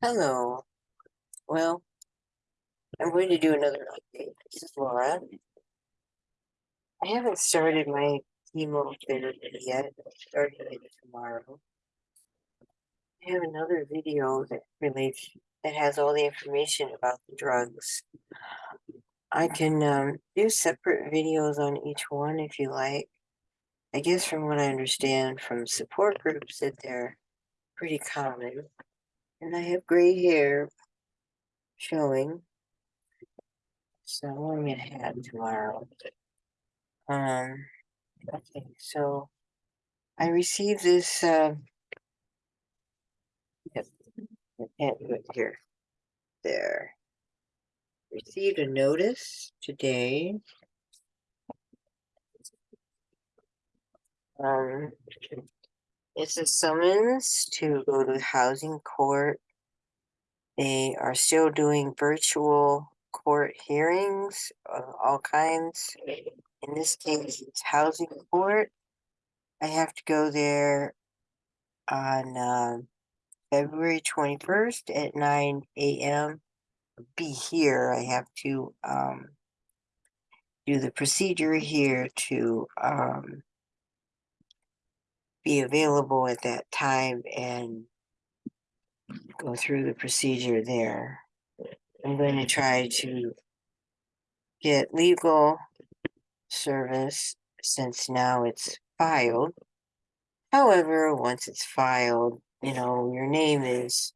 Hello. Well, I'm going to do another update. This is Laura. I haven't started my chemotherapy yet. I'm starting it tomorrow. I have another video that relates that has all the information about the drugs. I can um, do separate videos on each one if you like. I guess from what I understand from support groups that they're pretty common. And I have gray hair showing. So I'm gonna have tomorrow. Um, okay, so I received this, uh, yep, I can't do it here. There. Received a notice today. Um, it's a summons to go to housing court. They are still doing virtual court hearings of all kinds. In this case, it's housing court. I have to go there on uh, February 21st at 9 a.m. Be here. I have to um, do the procedure here to um, be available at that time and go through the procedure there. I'm going to try to get legal service since now it's filed. However, once it's filed, you know, your name is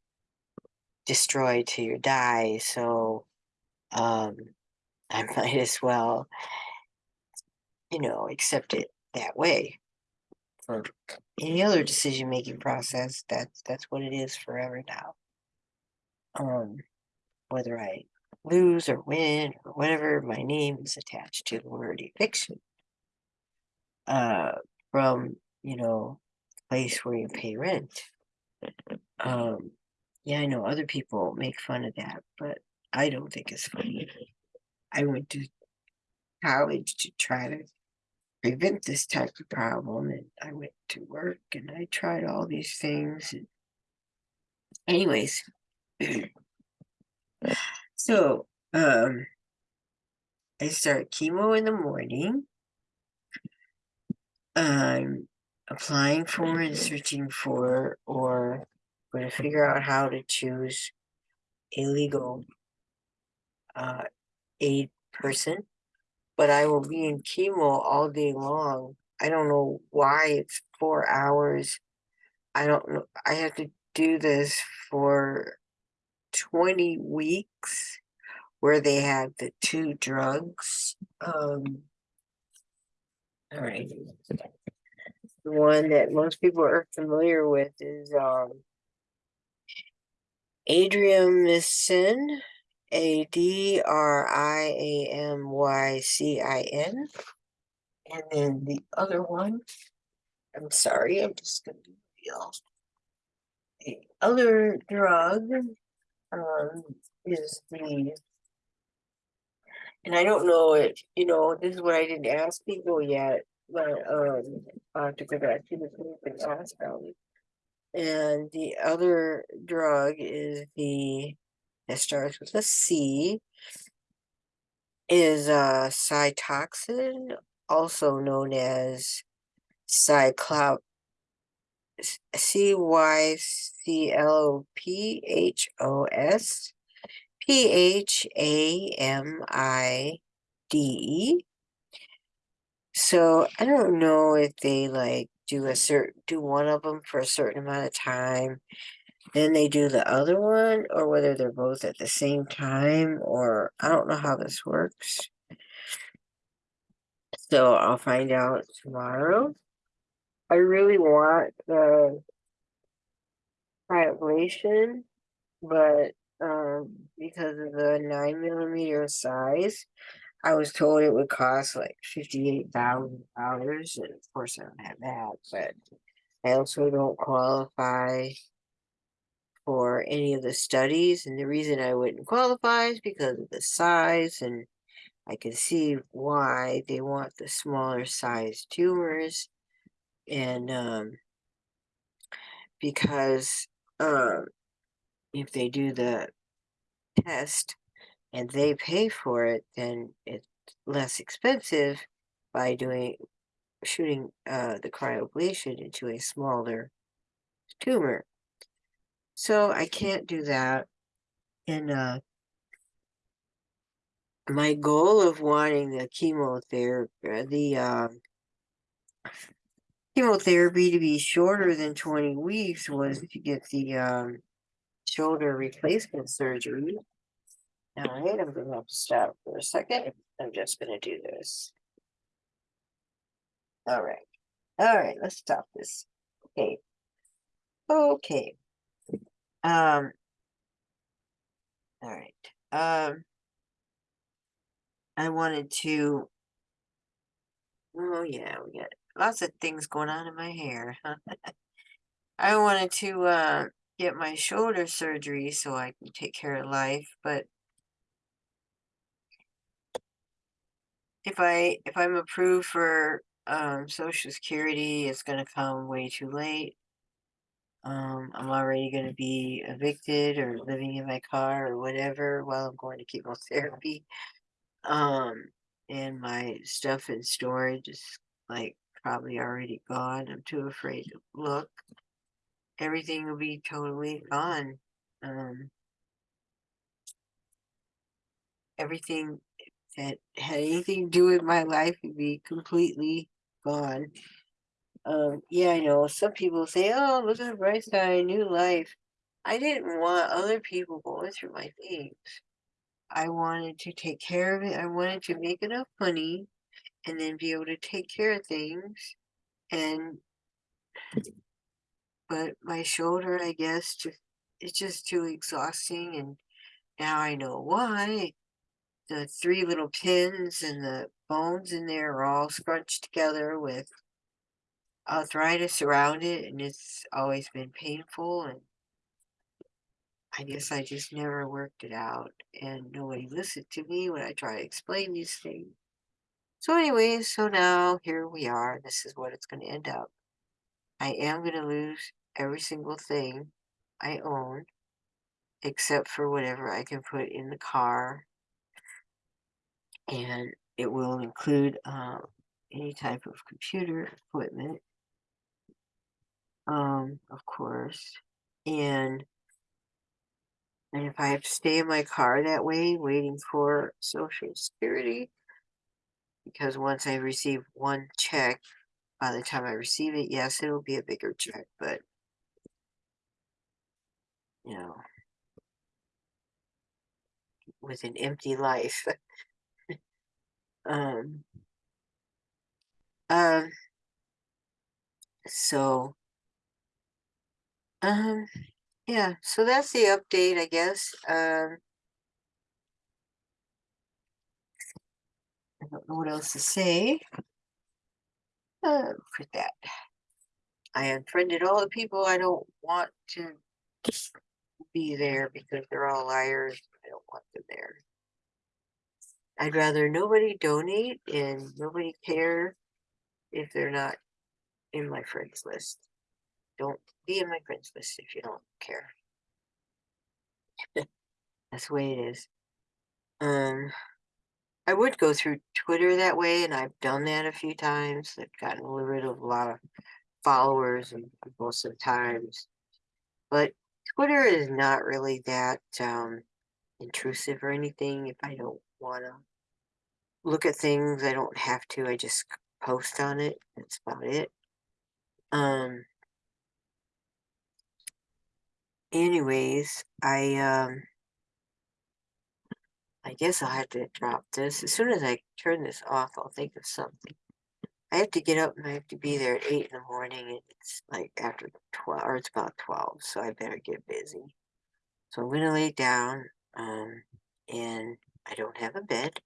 destroyed to your die, so um, I might as well, you know, accept it that way. For any other decision making process, that's that's what it is forever now. Um, whether I lose or win or whatever, my name is attached to the word eviction. Uh, from you know, place where you pay rent. Um, yeah, I know other people make fun of that, but I don't think it's funny. I went to college to try to prevent this type of problem, and I went to work and I tried all these things. And anyways, so um, I start chemo in the morning. I'm applying for and searching for, or going to figure out how to choose a legal uh, aid person, but I will be in chemo all day long. I don't know why it's four hours. I don't know. I have to do this for 20 weeks where they have the two drugs. Um, all right. The one that most people are familiar with is um, Adriamycin, A D R I A M Y C I N. And then the other one, I'm sorry, I'm just gonna be real. The other drug um, is the, and I don't know it, you know, this is what I didn't ask people yet, but um, I have to go back to the group. And the other drug is the, that starts with a C, is uh, Cytoxan, also known as Cyclop, C Y C L O P H O S P H A M I D E. So I don't know if they like do a certain do one of them for a certain amount of time, then they do the other one, or whether they're both at the same time, or I don't know how this works. So I'll find out tomorrow. I really want the ablation, but um, because of the nine millimeter size, I was told it would cost like fifty-eight thousand dollars, and of course I don't have that, but I also don't qualify for any of the studies, and the reason I wouldn't qualify is because of the size, and I can see why they want the smaller size tumors, and um, because um, if they do the test and they pay for it, then it's less expensive by doing shooting uh, the cryoablation into a smaller tumor. So I can't do that. And uh, my goal of wanting the chemotherapy, the um, chemotherapy to be shorter than 20 weeks was to get the um, shoulder replacement surgery. All right, I'm going to have to stop for a second. I'm just going to do this. All right. All right, let's stop this. Okay. Okay. Um. All right. Um. I wanted to. Oh yeah, we got lots of things going on in my hair. I wanted to uh, get my shoulder surgery so I can take care of life, but if I if I'm approved for um, Social Security, it's gonna come way too late. Um, I'm already gonna be evicted or living in my car or whatever while I'm going to chemotherapy. Um, and my stuff in storage is like probably already gone. I'm too afraid to look. Everything will be totally gone. Um, everything that had anything to do with my life would be completely gone. Um, yeah, I know some people say, "Oh, look at the bright side, new life." I didn't want other people going through my things. I wanted to take care of it. I wanted to make enough money and then be able to take care of things. And but my shoulder, I guess, just it's just too exhausting. And now I know why. The three little pins and the bones in there are all scrunched together with arthritis around it, and it's always been painful. And I guess I just never worked it out, and nobody listened to me when I try to explain these things. So, anyways, so now here we are. This is what it's going to end up. I am going to lose every single thing I own, except for whatever I can put in the car. And it will include uh, any type of computer equipment, um, of course. And and if I have to stay in my car that way, waiting for Social Security, because once I receive one check, by the time I receive it, yes, it'll be a bigger check, but you know, with an empty life. um, um, so, um, yeah, so that's the update, I guess. Um, I don't know what else to say. Uh, for that. I unfriended all the people I don't want to be there because they're all liars. I don't want them there. I'd rather nobody donate and nobody care if they're not in my friends list. Don't be in my friends list if you don't care. That's the way it is. Um, I would go through Twitter that way, and I've done that a few times. I've gotten rid of a lot of followers and most of the times. But Twitter is not really that um, intrusive or anything. If I don't want to look at things, I don't have to. I just post on it. That's about it. Um. Anyways, I um. I guess I'll have to drop this. As soon as I turn this off, I'll think of something. I have to get up and I have to be there at 8 in the morning. And it's like after 12, or it's about 12, so I better get busy. So I'm going to lay down, um, and I don't have a bed.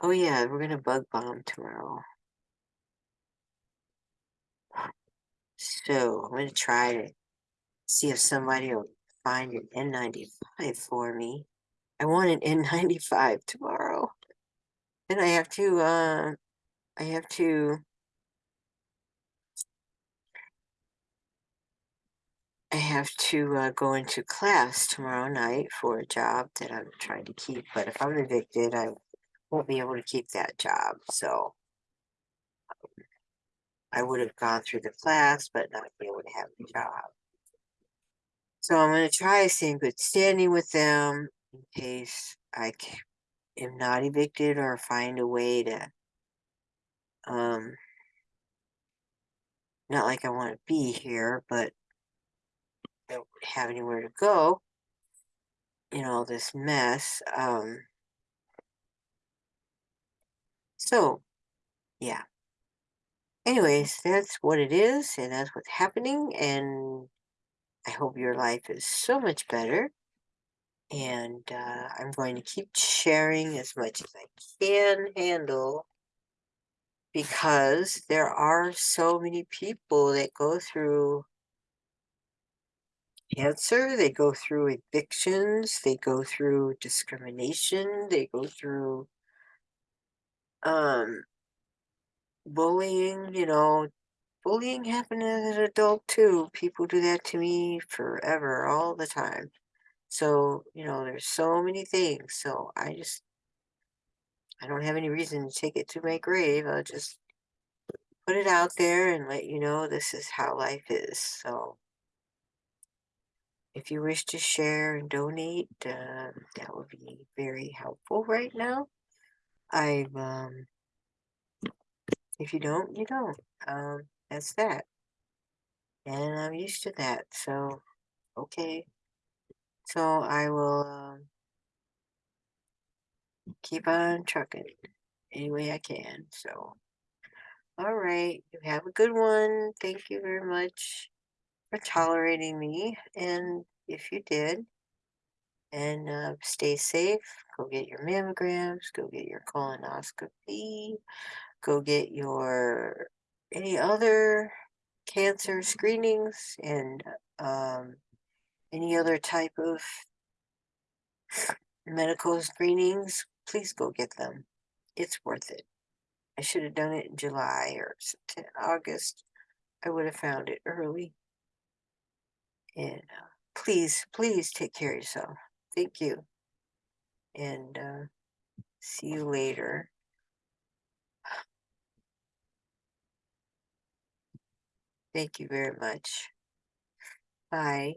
Oh, yeah, we're going to bug bomb tomorrow. So I'm going to try to see if somebody will find an N95 for me. I want an N95 tomorrow. Then I have to, uh, I have to, I have to uh, go into class tomorrow night for a job that I'm trying to keep, but if I'm evicted, I won't be able to keep that job, so. I would have gone through the class, but not be able to have the job. So I'm gonna try to stay good standing with them in case I am not evicted or find a way to. Um. Not like I wanna be here, but. I Don't have anywhere to go. In all this mess, um. So, yeah. Anyways, that's what it is, and that's what's happening, and I hope your life is so much better. And uh, I'm going to keep sharing as much as I can handle because there are so many people that go through cancer, they go through evictions, they go through discrimination, they go through um bullying, you know, bullying happened as an adult too. People do that to me forever, all the time. So, you know, there's so many things. So I just, I don't have any reason to take it to my grave. I'll just put it out there and let you know this is how life is. So if you wish to share and donate, uh, that would be very helpful right now. I've, um, if you don't, you don't. Um, that's that. And I'm used to that. So, okay. So I will um, keep on trucking any way I can. So, all right. You have a good one. Thank you very much for tolerating me. And if you did, and uh, stay safe. Go get your mammograms. Go get your colonoscopy. Go get your any other cancer screenings and um, any other type of medical screenings. Please go get them. It's worth it. I should have done it in July or August. I would have found it early. And uh, please, please take care of yourself. Thank you. And uh, see you later. Thank you very much. Bye.